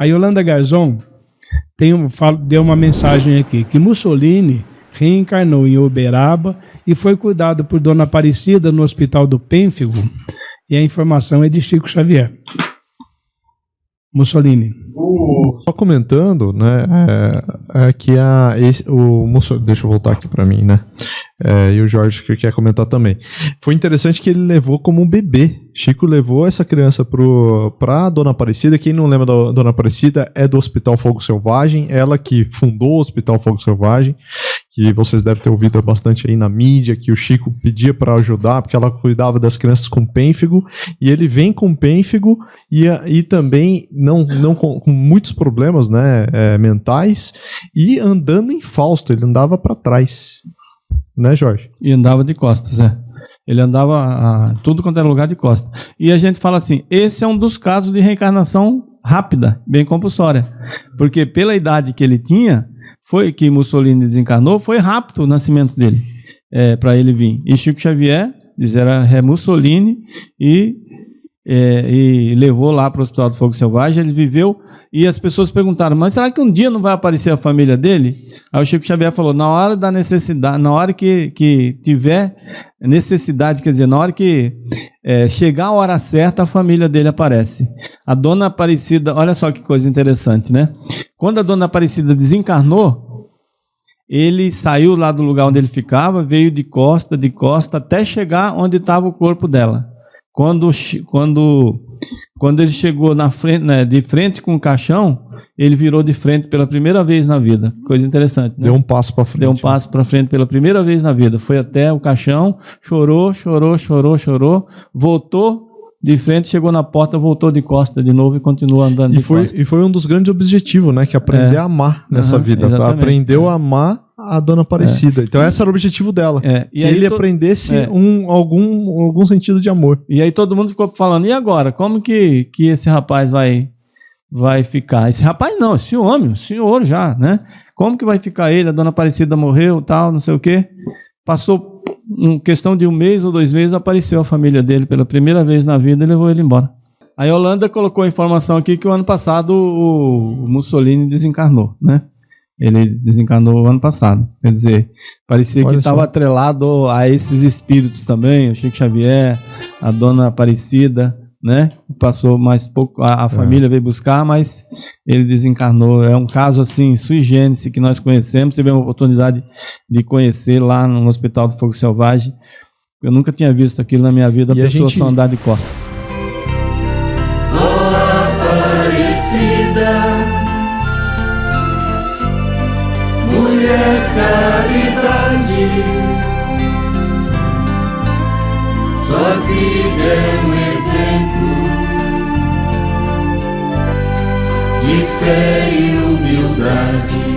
A Yolanda Garzon tem deu uma mensagem aqui, que Mussolini reencarnou em Uberaba e foi cuidado por Dona Aparecida no Hospital do Pênfigo. E a informação é de Chico Xavier. Mussolini. Só comentando, né, é, é que a, esse, o Musso- deixa eu voltar aqui pra mim, né, é, e o Jorge que quer comentar também. Foi interessante que ele levou como um bebê. Chico levou essa criança pro, pra Dona Aparecida. Quem não lembra da Dona Aparecida é do Hospital Fogo Selvagem, ela que fundou o Hospital Fogo Selvagem, que vocês devem ter ouvido bastante aí na mídia, que o Chico pedia para ajudar, porque ela cuidava das crianças com pênfigo, e ele vem com pênfigo e, e também não, não com, com muitos problemas né, é, mentais e andando em Fausto, ele andava para trás. Né, Jorge? E andava de costas, é. Ele andava a, tudo quanto era lugar de costas. E a gente fala assim: esse é um dos casos de reencarnação rápida, bem compulsória. Porque pela idade que ele tinha, foi que Mussolini desencarnou, foi rápido o nascimento dele, para ele vir. E Chico Xavier, diz, era é Mussolini, e, é, e levou lá para o Hospital do Fogo Selvagem. Ele viveu. E as pessoas perguntaram, mas será que um dia não vai aparecer a família dele? Aí o Chico Xavier falou, na hora da necessidade, na hora que, que tiver necessidade, quer dizer, na hora que é, chegar a hora certa, a família dele aparece. A dona Aparecida, olha só que coisa interessante, né? Quando a dona Aparecida desencarnou, ele saiu lá do lugar onde ele ficava, veio de costa, de costa, até chegar onde estava o corpo dela. Quando, quando, quando ele chegou na frente, né, de frente com o caixão, ele virou de frente pela primeira vez na vida. Coisa interessante, né? Deu um passo para frente. Deu um passo para frente pela primeira vez na vida. Foi até o caixão, chorou, chorou, chorou, chorou, voltou de frente, chegou na porta, voltou de costa de novo e continuou andando E de foi, costa. e foi um dos grandes objetivos, né? Que é aprender É. a amar nessa Aham, vida. exatamente. Aprendeu a amar a Dona Aparecida. Então esse era o objetivo dela. É, Que e aí ele to- aprendesse é. um, algum, algum sentido de amor. E aí todo mundo ficou falando, e agora? Como que, que esse rapaz vai, vai ficar? Esse rapaz não, esse homem, o senhor já, né? Como que vai ficar ele? A dona Aparecida morreu, tal, não sei o quê. Passou em questão de um mês ou dois meses, apareceu a família dele pela primeira vez na vida e levou ele embora. A Yolanda colocou a informação aqui que o ano passado o Mussolini desencarnou, né? Ele desencarnou ano passado. Quer dizer, parecia Olha que estava atrelado a esses espíritos também, o Chico Xavier, a dona Aparecida, né? Passou mais pouco, a, a família veio buscar, mas ele desencarnou. É um caso assim, sui generis, que nós conhecemos, tivemos a oportunidade de conhecer lá no Hospital do Fogo Selvagem. Eu nunca tinha visto aquilo na minha vida, a E a pessoa gente- só andar de costas. Caridade, sua vida é um exemplo de fé e humildade.